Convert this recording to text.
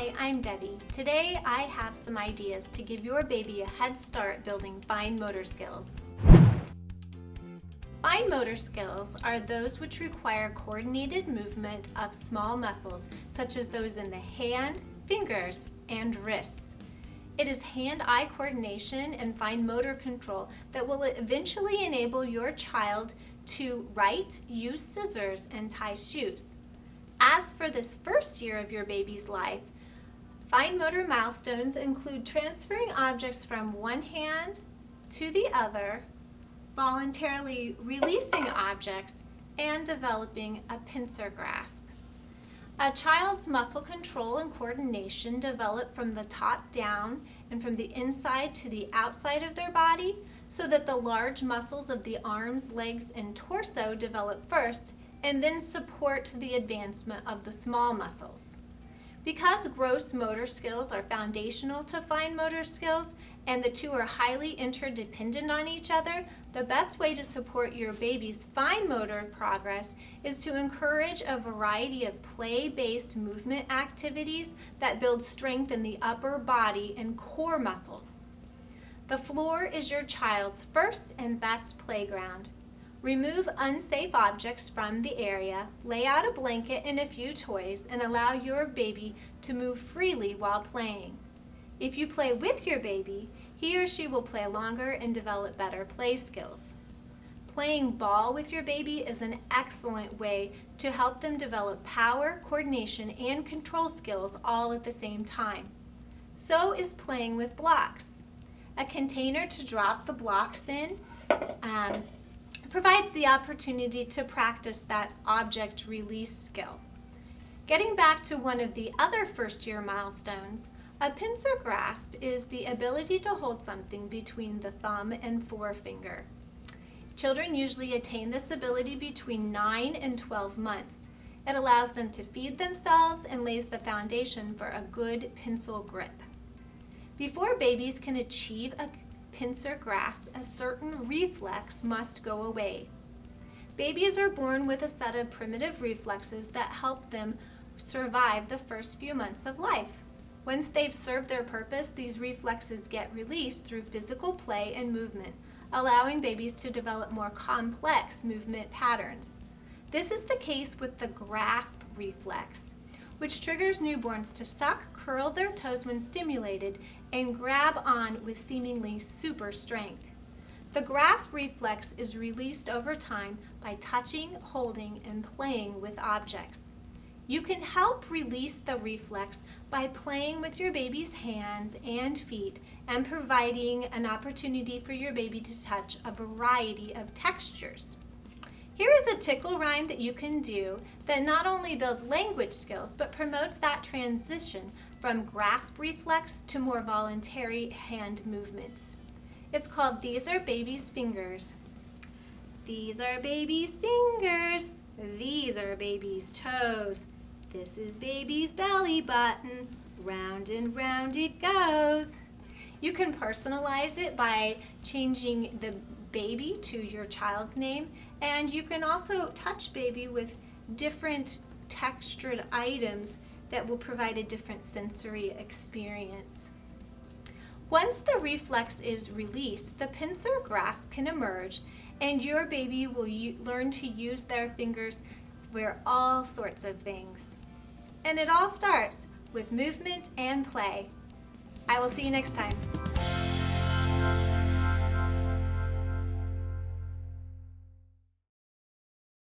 Hi, I'm Debbie. Today I have some ideas to give your baby a head start building fine motor skills. Fine motor skills are those which require coordinated movement of small muscles, such as those in the hand, fingers, and wrists. It is hand-eye coordination and fine motor control that will eventually enable your child to write, use scissors, and tie shoes. As for this first year of your baby's life, fine motor milestones include transferring objects from one hand to the other, voluntarily releasing objects, and developing a pincer grasp. A child's muscle control and coordination develop from the top down and from the inside to the outside of their body so that the large muscles of the arms, legs, and torso develop first and then support the advancement of the small muscles. Because gross motor skills are foundational to fine motor skills and the two are highly interdependent on each other, the best way to support your baby's fine motor progress is to encourage a variety of play-based movement activities that build strength in the upper body and core muscles. The floor is your child's first and best playground. Remove unsafe objects from the area, lay out a blanket and a few toys, and allow your baby to move freely while playing. If you play with your baby, he or she will play longer and develop better play skills. Playing ball with your baby is an excellent way to help them develop power, coordination, and control skills all at the same time. So is playing with blocks. A container to drop the blocks in um, provides the opportunity to practice that object release skill. Getting back to one of the other first year milestones, a pincer grasp is the ability to hold something between the thumb and forefinger. Children usually attain this ability between 9 and 12 months. It allows them to feed themselves and lays the foundation for a good pencil grip. Before babies can achieve a pincer grasps, a certain reflex must go away. Babies are born with a set of primitive reflexes that help them survive the first few months of life. Once they've served their purpose, these reflexes get released through physical play and movement, allowing babies to develop more complex movement patterns. This is the case with the grasp reflex, which triggers newborns to suck, curl their toes when stimulated, and grab on with seemingly super strength. The grasp reflex is released over time by touching, holding, and playing with objects. You can help release the reflex by playing with your baby's hands and feet and providing an opportunity for your baby to touch a variety of textures. Here is a tickle rhyme that you can do that not only builds language skills but promotes that transition from grasp reflex to more voluntary hand movements. It's called These Are Baby's Fingers. These are baby's fingers. These are baby's toes. This is baby's belly button. Round and round it goes. You can personalize it by changing the baby to your child's name and you can also touch baby with different textured items that will provide a different sensory experience. Once the reflex is released, the pincer grasp can emerge and your baby will learn to use their fingers for all sorts of things. And it all starts with movement and play. I will see you next time.